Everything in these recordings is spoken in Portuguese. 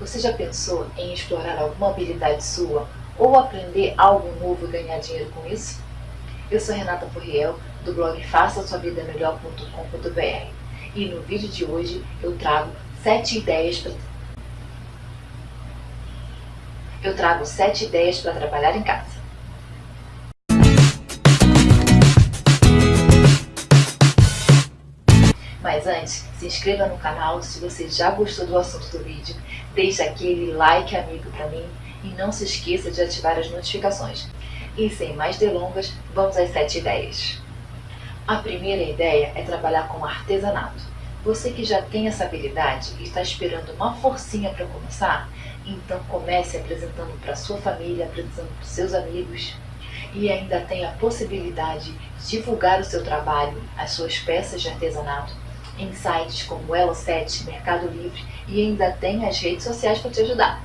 Você já pensou em explorar alguma habilidade sua ou aprender algo novo e ganhar dinheiro com isso? Eu sou Renata Furriel, do blog faça sua vida melhor.com.br e no vídeo de hoje eu trago 7 ideias para eu trago 7 ideias para trabalhar em casa. Mas antes, se inscreva no canal se você já gostou do assunto do vídeo, deixe aquele like amigo para mim e não se esqueça de ativar as notificações. E sem mais delongas, vamos às 7 ideias. A primeira ideia é trabalhar com artesanato. Você que já tem essa habilidade e está esperando uma forcinha para começar, então comece apresentando para sua família, apresentando para seus amigos e ainda tem a possibilidade de divulgar o seu trabalho, as suas peças de artesanato em sites como Elo7, Mercado Livre e ainda tem as redes sociais para te ajudar.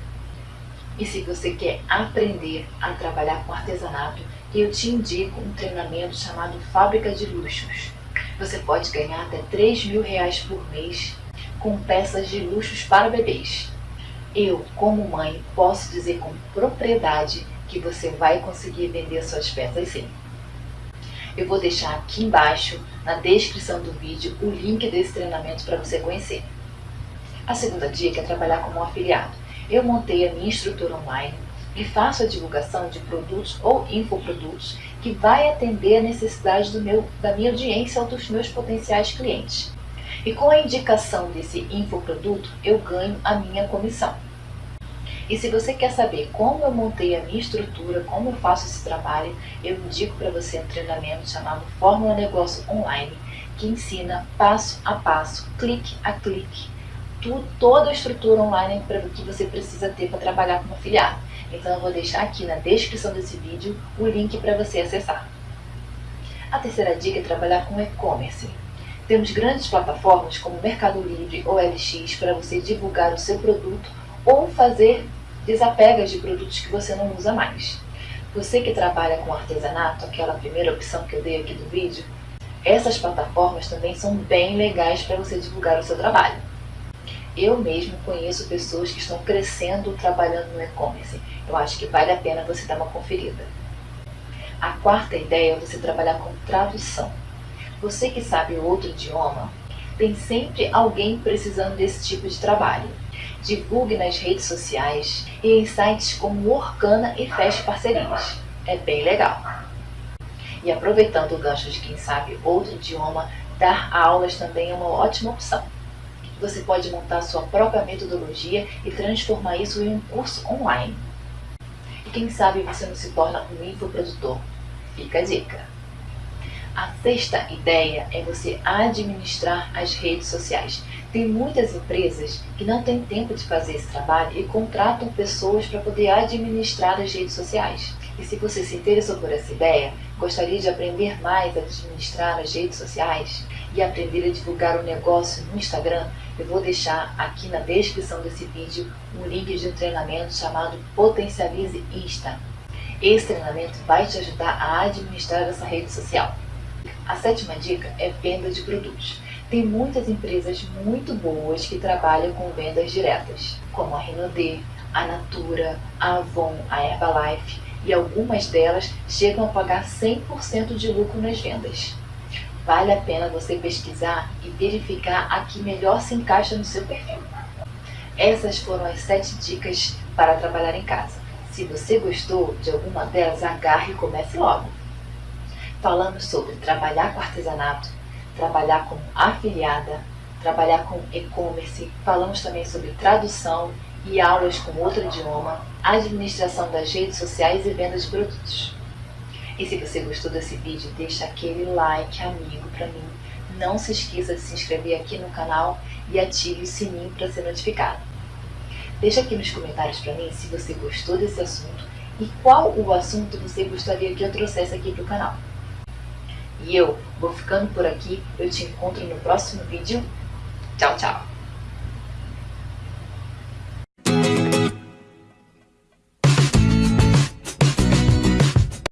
E se você quer aprender a trabalhar com artesanato, eu te indico um treinamento chamado Fábrica de Luxos. Você pode ganhar até 3 mil reais por mês com peças de luxos para bebês. Eu, como mãe, posso dizer com propriedade que você vai conseguir vender suas peças sim. Eu vou deixar aqui embaixo, na descrição do vídeo, o link desse treinamento para você conhecer. A segunda dica é trabalhar como afiliado. Eu montei a minha estrutura online e faço a divulgação de produtos ou infoprodutos que vai atender a necessidade do meu, da minha audiência ou dos meus potenciais clientes. E com a indicação desse infoproduto, eu ganho a minha comissão. E se você quer saber como eu montei a minha estrutura, como eu faço esse trabalho, eu indico para você um treinamento chamado Fórmula Negócio Online, que ensina passo a passo, clique a clique, tudo, toda a estrutura online que você precisa ter para trabalhar como afiliado. Então eu vou deixar aqui na descrição desse vídeo o link para você acessar. A terceira dica é trabalhar com e-commerce. Temos grandes plataformas como Mercado Livre ou LX para você divulgar o seu produto ou fazer desapegas de produtos que você não usa mais. Você que trabalha com artesanato, aquela primeira opção que eu dei aqui do vídeo, essas plataformas também são bem legais para você divulgar o seu trabalho. Eu mesmo conheço pessoas que estão crescendo trabalhando no e-commerce. Eu acho que vale a pena você dar uma conferida. A quarta ideia é você trabalhar com tradução. Você que sabe outro idioma, tem sempre alguém precisando desse tipo de trabalho divulgue nas redes sociais e em sites como Orkana e feche parcerias. É bem legal. E aproveitando o gancho de quem sabe outro idioma, dar aulas também é uma ótima opção. Você pode montar sua própria metodologia e transformar isso em um curso online. E quem sabe você não se torna um infoprodutor. Fica a dica. A sexta ideia é você administrar as redes sociais. Tem muitas empresas que não têm tempo de fazer esse trabalho e contratam pessoas para poder administrar as redes sociais. E se você se interessou por essa ideia, gostaria de aprender mais a administrar as redes sociais e aprender a divulgar o negócio no Instagram, eu vou deixar aqui na descrição desse vídeo um link de um treinamento chamado Potencialize Insta. Esse treinamento vai te ajudar a administrar essa rede social. A sétima dica é venda de produtos. Tem muitas empresas muito boas que trabalham com vendas diretas, como a Renaudet, a Natura, a Avon, a Herbalife, e algumas delas chegam a pagar 100% de lucro nas vendas. Vale a pena você pesquisar e verificar a que melhor se encaixa no seu perfil. Essas foram as 7 dicas para trabalhar em casa. Se você gostou de alguma delas, agarre e comece logo. Falamos sobre trabalhar com artesanato, trabalhar como afiliada, trabalhar com e-commerce, falamos também sobre tradução e aulas com outro idioma, administração das redes sociais e venda de produtos. E se você gostou desse vídeo, deixa aquele like amigo para mim. Não se esqueça de se inscrever aqui no canal e ative o sininho para ser notificado. Deixa aqui nos comentários para mim se você gostou desse assunto e qual o assunto você gostaria que eu trouxesse aqui para o canal. E eu vou ficando por aqui. Eu te encontro no próximo vídeo. Tchau, tchau!